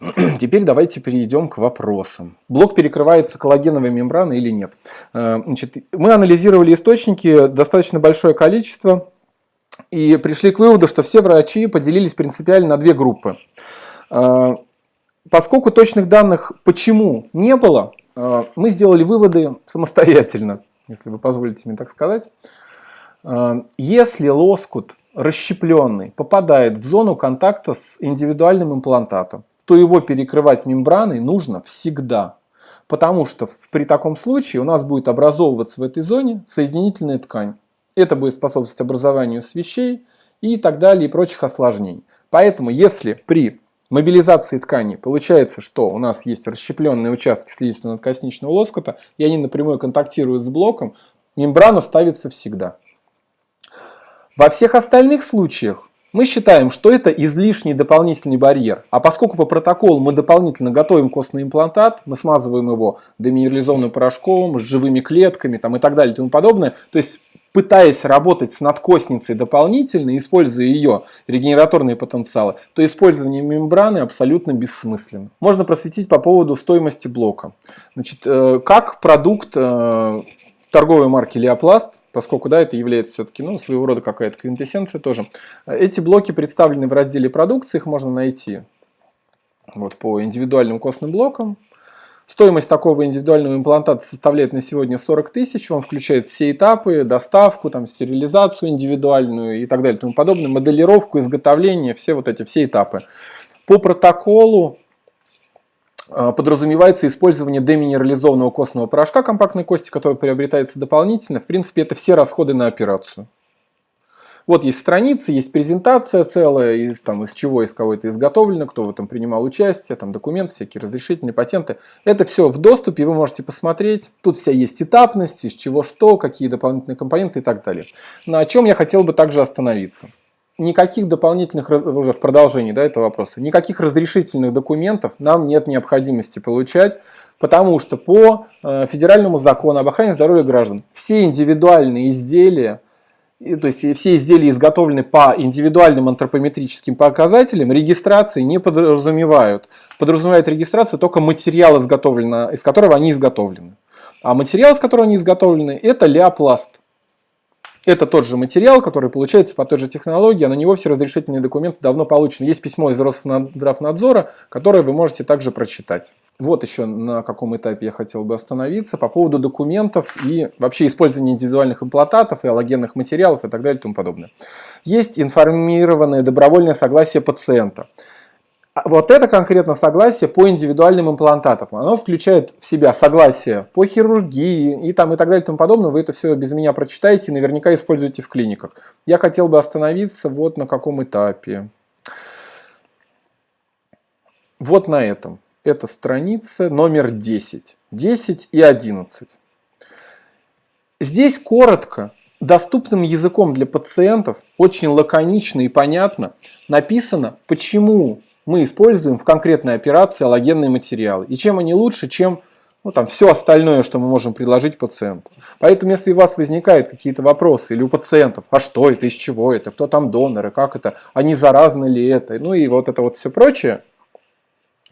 Теперь давайте перейдем к вопросам. Блок перекрывается коллагеновой мембраной или нет? Э, значит, мы анализировали источники, достаточно большое количество, и пришли к выводу, что все врачи поделились принципиально на две группы. Э, поскольку точных данных почему не было, э, мы сделали выводы самостоятельно, если вы позволите мне так сказать. Если лоскут расщепленный попадает в зону контакта с индивидуальным имплантатом, то его перекрывать мембраной нужно всегда. Потому что при таком случае у нас будет образовываться в этой зоне соединительная ткань. Это будет способствовать образованию свещей и так далее и прочих осложнений. Поэтому если при мобилизации ткани получается, что у нас есть расщепленные участки слизисто-надкосничного лоскута, и они напрямую контактируют с блоком, мембрана ставится всегда. Во всех остальных случаях мы считаем, что это излишний дополнительный барьер. А поскольку по протоколу мы дополнительно готовим костный имплантат, мы смазываем его деминерализованным порошком, с живыми клетками там, и так далее и тому подобное, то есть пытаясь работать с надкостницей дополнительно, используя ее регенераторные потенциалы, то использование мембраны абсолютно бессмысленно. Можно просветить по поводу стоимости блока. Значит, э, как продукт э, торговой марки Леопласт, поскольку да, это является все-таки ну, своего рода какая-то квинтэссенция тоже. Эти блоки представлены в разделе продукции, их можно найти вот, по индивидуальным костным блокам. Стоимость такого индивидуального имплантата составляет на сегодня 40 тысяч. Он включает все этапы, доставку, там, стерилизацию индивидуальную и так далее тому подобное, моделировку, изготовление, все вот эти все этапы. По протоколу подразумевается использование деминерализованного костного порошка компактной кости, который приобретается дополнительно. В принципе, это все расходы на операцию. Вот есть страницы, есть презентация целая, из, там, из чего, из кого это изготовлено, кто в этом принимал участие, там документы, всякие разрешительные, патенты. Это все в доступе, вы можете посмотреть. Тут вся есть этапность, из чего что, какие дополнительные компоненты и так далее. На чем я хотел бы также остановиться никаких дополнительных, уже в продолжении да, этого вопроса, никаких разрешительных документов нам нет необходимости получать, потому что по э, федеральному закону об охране здоровья граждан все индивидуальные изделия, то есть все изделия изготовлены по индивидуальным антропометрическим показателям, регистрации не подразумевают. Подразумевает регистрация только материал, из которого они изготовлены. А материал, из которого они изготовлены, это леопласт. Это тот же материал, который получается по той же технологии, а на него все разрешительные документы давно получены. Есть письмо из Росздравнадзора, которое вы можете также прочитать. Вот еще на каком этапе я хотел бы остановиться по поводу документов и вообще использования индивидуальных имплантатов и аллогенных материалов и так далее и тому подобное. Есть информированное добровольное согласие пациента. А вот это конкретно согласие по индивидуальным имплантатам. Оно включает в себя согласие по хирургии и, там, и так далее и тому подобное. Вы это все без меня прочитаете и наверняка используете в клиниках. Я хотел бы остановиться вот на каком этапе. Вот на этом. Это страница номер 10. 10 и 11. Здесь коротко, доступным языком для пациентов, очень лаконично и понятно написано, почему мы используем в конкретной операции аллогенные материалы. И чем они лучше, чем ну, там, все остальное, что мы можем предложить пациенту. Поэтому, если у вас возникают какие-то вопросы, или у пациентов, а что это, из чего это, кто там доноры, как это, а не заразно ли это, ну и вот это вот все прочее,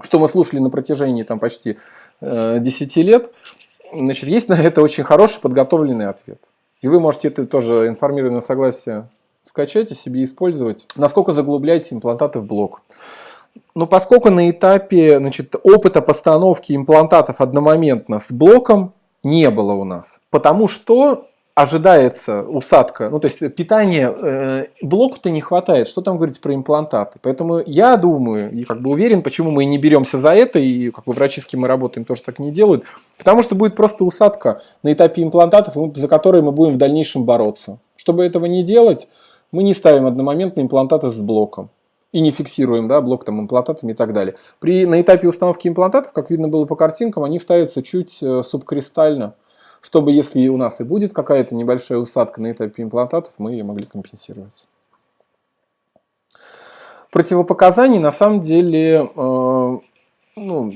что мы слушали на протяжении там, почти э, 10 лет, значит, есть на это очень хороший подготовленный ответ. И вы можете это тоже информированное согласие скачать и себе использовать. Насколько заглубляете имплантаты в блок. Но поскольку на этапе значит, опыта постановки имплантатов одномоментно с блоком не было у нас, потому что ожидается усадка, ну то есть питание э, блоку-то не хватает, что там говорить про имплантаты. Поэтому я думаю и как бы уверен, почему мы не беремся за это, и как бы кем мы работаем, тоже так не делают, потому что будет просто усадка на этапе имплантатов, за которые мы будем в дальнейшем бороться. Чтобы этого не делать, мы не ставим одномоментные имплантаты с блоком и не фиксируем да, блок там, имплантатами и так далее. При, на этапе установки имплантатов, как видно было по картинкам, они ставятся чуть э, субкристально, чтобы если у нас и будет какая-то небольшая усадка на этапе имплантатов, мы ее могли компенсировать. Противопоказаний на самом деле э, ну,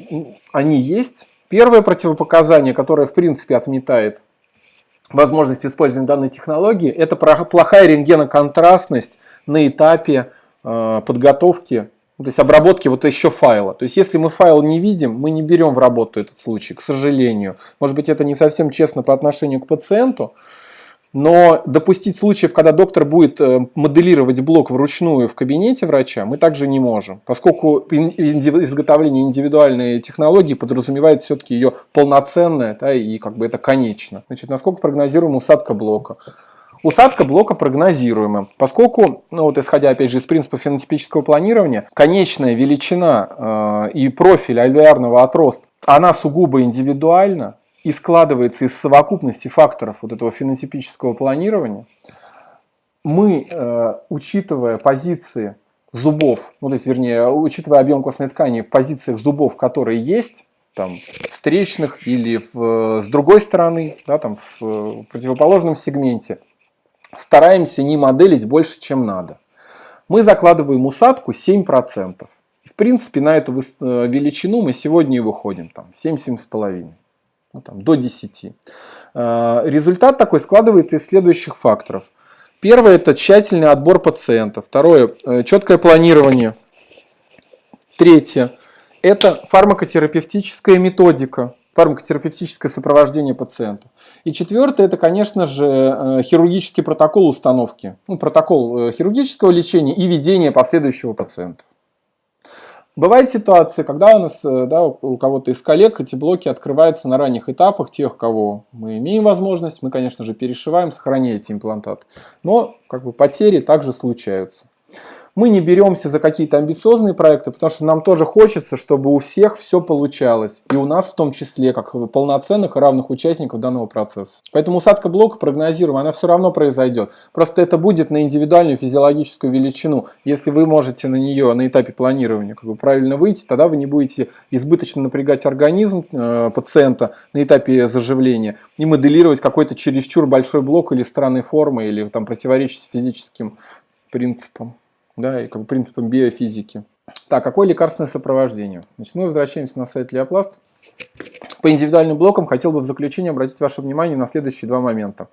они есть. Первое противопоказание, которое в принципе отметает возможность использования данной технологии, это плохая рентгеноконтрастность на этапе подготовки то есть обработки вот еще файла. То есть если мы файл не видим, мы не берем в работу этот случай, к сожалению. Может быть это не совсем честно по отношению к пациенту, но допустить случаев, когда доктор будет э, моделировать блок вручную в кабинете врача, мы также не можем, поскольку изготовление индивидуальной технологии подразумевает все-таки ее полноценное да, и как бы это конечно. Значит, насколько прогнозируема усадка блока? Усадка блока прогнозируема, поскольку, ну вот исходя опять же из принципа фенотипического планирования, конечная величина э, и профиль альвеарного отроста, она сугубо индивидуальна и складывается из совокупности факторов вот этого фенотипического планирования. Мы, э, учитывая позиции зубов, ну то есть вернее, учитывая объем костной ткани в позициях зубов, которые есть, там, встречных или в, с другой стороны, да, там, в противоположном сегменте, стараемся не моделить больше, чем надо. Мы закладываем усадку 7%. В принципе, на эту э, величину мы сегодня и выходим, там, 7-7,5, ну, там, до 10. Э, результат такой складывается из следующих факторов. Первое – это тщательный отбор пациента. Второе – четкое планирование. Третье – это фармакотерапевтическая методика фармакотерапевтическое сопровождение пациента. И четвертое, это, конечно же, э, хирургический протокол установки. Ну, протокол э, хирургического лечения и ведения последующего пациента. Бывает ситуация, когда у нас, э, да, у кого-то из коллег эти блоки открываются на ранних этапах, тех, кого мы имеем возможность, мы, конечно же, перешиваем, сохраняя эти имплантаты. Но как бы, потери также случаются. Мы не беремся за какие-то амбициозные проекты, потому что нам тоже хочется, чтобы у всех все получалось. И у нас в том числе, как полноценных и равных участников данного процесса. Поэтому усадка блока прогнозируем, она все равно произойдет. Просто это будет на индивидуальную физиологическую величину. Если вы можете на нее на этапе планирования как бы правильно выйти, тогда вы не будете избыточно напрягать организм э, пациента на этапе заживления и моделировать какой-то чересчур большой блок или странной формы, или там противоречить физическим принципам да, и как бы принципам биофизики. Так, какое лекарственное сопровождение? Значит, мы возвращаемся на сайт Леопласт. По индивидуальным блокам хотел бы в заключение обратить ваше внимание на следующие два момента.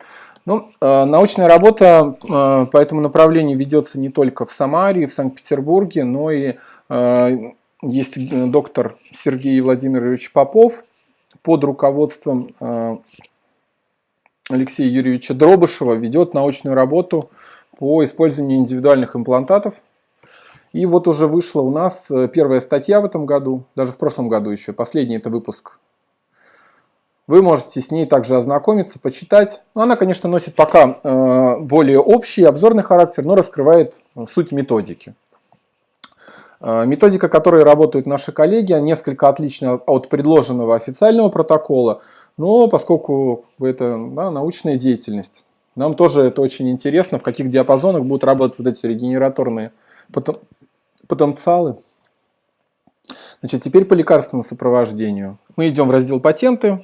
Ну, э, научная работа э, по этому направлению ведется не только в Самаре, в Санкт-Петербурге, но и э, есть доктор Сергей Владимирович Попов под руководством э, Алексея Юрьевича Дробышева ведет научную работу по использованию индивидуальных имплантатов. И вот уже вышла у нас э, первая статья в этом году, даже в прошлом году еще, последний это выпуск. Вы можете с ней также ознакомиться, почитать. Но ну, она, конечно, носит пока э, более общий обзорный характер, но раскрывает э, суть методики. Методика, которой работают наши коллеги, несколько отлична от предложенного официального протокола, но поскольку это да, научная деятельность, нам тоже это очень интересно, в каких диапазонах будут работать вот эти регенераторные потенциалы. Значит, теперь по лекарственному сопровождению. Мы идем в раздел «Патенты».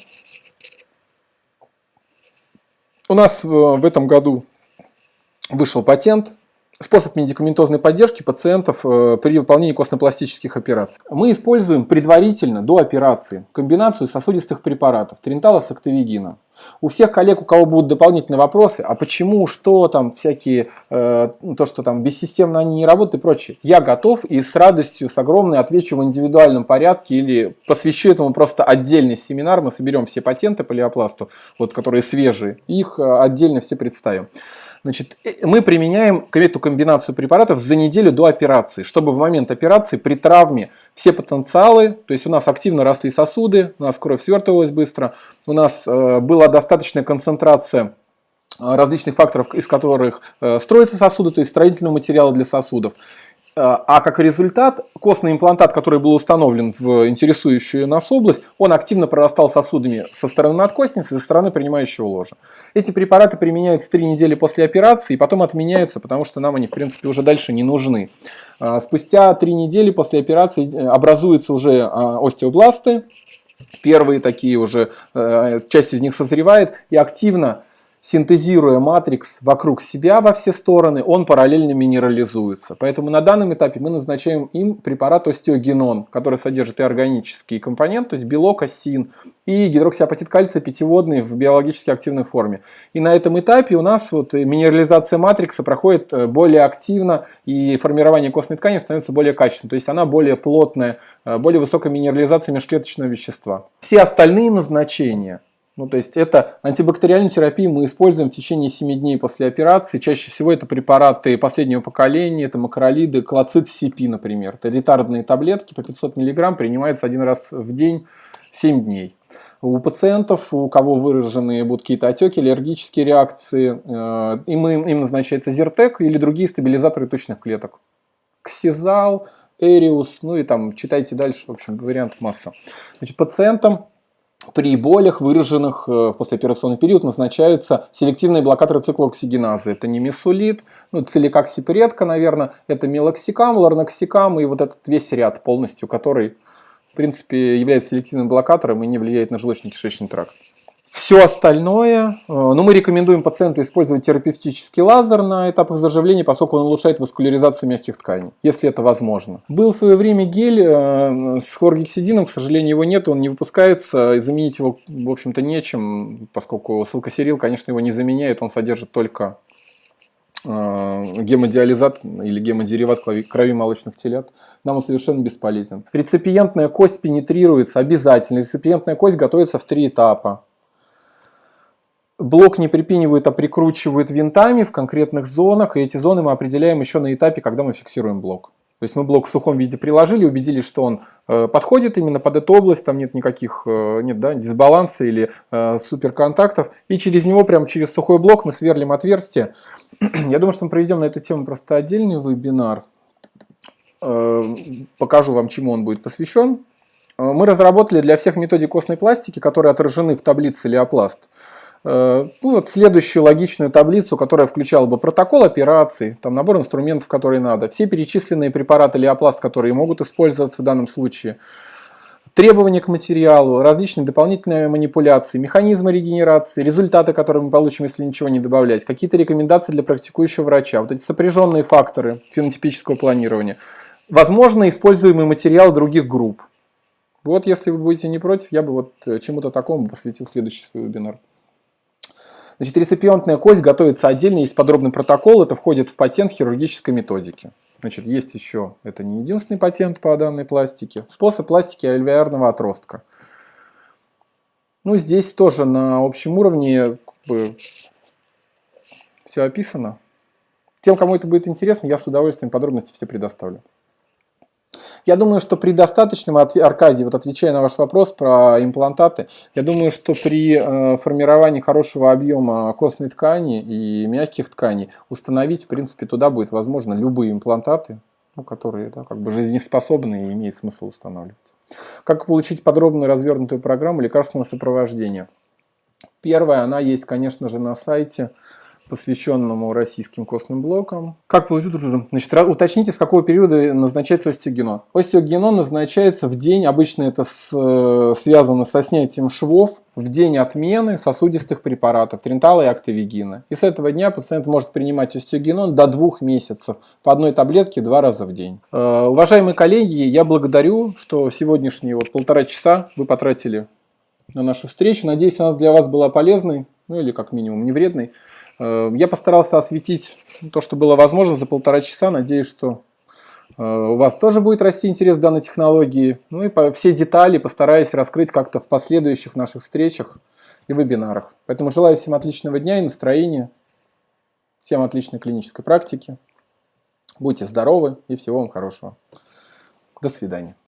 У нас в этом году вышел патент Способ медикаментозной поддержки пациентов э, при выполнении костно-пластических операций. Мы используем предварительно, до операции, комбинацию сосудистых препаратов тринтала с актовигином. У всех коллег, у кого будут дополнительные вопросы, а почему, что там, всякие, э, то, что там бессистемно они не работают и прочее, я готов и с радостью, с огромной отвечу в индивидуальном порядке или посвящу этому просто отдельный семинар, мы соберем все патенты по леопласту, вот, которые свежие, их э, отдельно все представим. Значит, э, мы применяем эту комбинацию препаратов за неделю до операции, чтобы в момент операции при травме все потенциалы, то есть у нас активно росли сосуды, у нас кровь свертывалась быстро, у нас э, была достаточная концентрация э, различных факторов, из которых строятся сосуды, то есть строительного материала для сосудов. А, а как результат, костный имплантат, который был установлен в интересующую нас область, он активно прорастал сосудами со стороны надкостницы и со стороны принимающего ложа. Эти препараты применяются 3 недели после операции и потом отменяются, потому что нам они в принципе уже дальше не нужны. А, спустя 3 недели после операции э, образуются уже а, остеобласты, первые такие уже, э, часть из них созревает и активно синтезируя матрикс вокруг себя во все стороны, он параллельно минерализуется. Поэтому на данном этапе мы назначаем им препарат остеогенон, который содержит и органический компонент, то есть белок, оссеин, и гидроксиапатит кальция пятиводный в биологически активной форме. И на этом этапе у нас вот минерализация матрикса проходит э, более активно, и формирование костной ткани становится более качественным. То есть она более плотная, э, более высокая минерализация межклеточного вещества. Все остальные назначения ну, то есть это антибактериальную терапию мы используем в течение 7 дней после операции. Чаще всего это препараты последнего поколения, это макролиды, клоцит СИПИ, например. Это ретардные таблетки по 500 мг, принимается один раз в день 7 дней. У пациентов, у кого выражены будут какие-то отеки, аллергические реакции, э, им, им назначается Зертек или другие стабилизаторы точных клеток. Ксизал, Эриус, ну и там читайте дальше, в общем, вариантов масса. Значит, пациентам при болях, выраженных э, в послеоперационный период, назначаются селективные блокаторы циклооксигеназы. Это не мисулит, ну, целикаксипредка, наверное, это мелоксикам, ларноксикам и вот этот весь ряд полностью, который, в принципе, является селективным блокатором и не влияет на желудочно-кишечный тракт. Все остальное, э, ну, мы рекомендуем пациенту использовать терапевтический лазер на этапах заживления, поскольку он улучшает васкуляризацию мягких тканей, если это возможно. Был в свое время гель э, с хлоргексидином, к сожалению, его нет, он не выпускается, и заменить его, в общем-то, нечем, поскольку силкосерил, конечно, его не заменяет, он содержит только э, гемодиализат или гемодериват крови молочных телят, нам он совершенно бесполезен. Реципиентная кость пенетрируется обязательно. Реципиентная кость готовится в три этапа. Блок не припинивают, а прикручивают винтами в конкретных зонах, и эти зоны мы определяем еще на этапе, когда мы фиксируем блок. То есть мы блок в сухом виде приложили, убедились, что он э, подходит именно под эту область, там нет никаких э, нет, да, дисбаланса или э, суперконтактов, и через него, прямо через сухой блок мы сверлим отверстие. Я думаю, что мы проведем на эту тему просто отдельный вебинар. Э, покажу вам, чему он будет посвящен. Э, мы разработали для всех методик костной пластики, которые отражены в таблице Леопласт, ну, вот следующую логичную таблицу, которая включала бы протокол операции, там набор инструментов, которые надо, все перечисленные препараты леопласт, которые могут использоваться в данном случае, требования к материалу, различные дополнительные манипуляции, механизмы регенерации, результаты, которые мы получим, если ничего не добавлять, какие-то рекомендации для практикующего врача, вот эти сопряженные факторы фенотипического планирования, возможно, используемый материал других групп. Вот если вы будете не против, я бы вот э, чему-то такому посвятил следующий свой вебинар. Значит, реципиентная кость готовится отдельно, есть подробный протокол, это входит в патент хирургической методики. Значит, есть еще, это не единственный патент по данной пластике, способ пластики альвеарного отростка. Ну, здесь тоже на общем уровне как бы, все описано. Тем, кому это будет интересно, я с удовольствием подробности все предоставлю. Я думаю, что при достаточном, Аркадий, вот отвечая на ваш вопрос про имплантаты, я думаю, что при э, формировании хорошего объема костной ткани и мягких тканей установить, в принципе, туда будет возможно любые имплантаты, ну, которые да, как бы жизнеспособны и имеет смысл устанавливать. Как получить подробную развернутую программу лекарственного сопровождения? Первая, она есть, конечно же, на сайте посвященному российским костным блокам. Как получить уже? Значит, уточните, с какого периода назначается остеогенон. Остеогенон назначается в день, обычно это с, э, связано со снятием швов, в день отмены сосудистых препаратов, трентала и актовигина. И с этого дня пациент может принимать остеогенон до двух месяцев по одной таблетке два раза в день. Э, уважаемые коллеги, я благодарю, что сегодняшние вот полтора часа вы потратили на нашу встречу. Надеюсь, она для вас была полезной, ну или как минимум не вредной. Э, я постарался осветить то, что было возможно за полтора часа. Надеюсь, что э, у вас тоже будет расти интерес к данной технологии. Ну и все детали постараюсь раскрыть как-то в последующих наших встречах и вебинарах. Поэтому желаю всем отличного дня и настроения, всем отличной клинической практики. Будьте здоровы и всего вам хорошего. До свидания.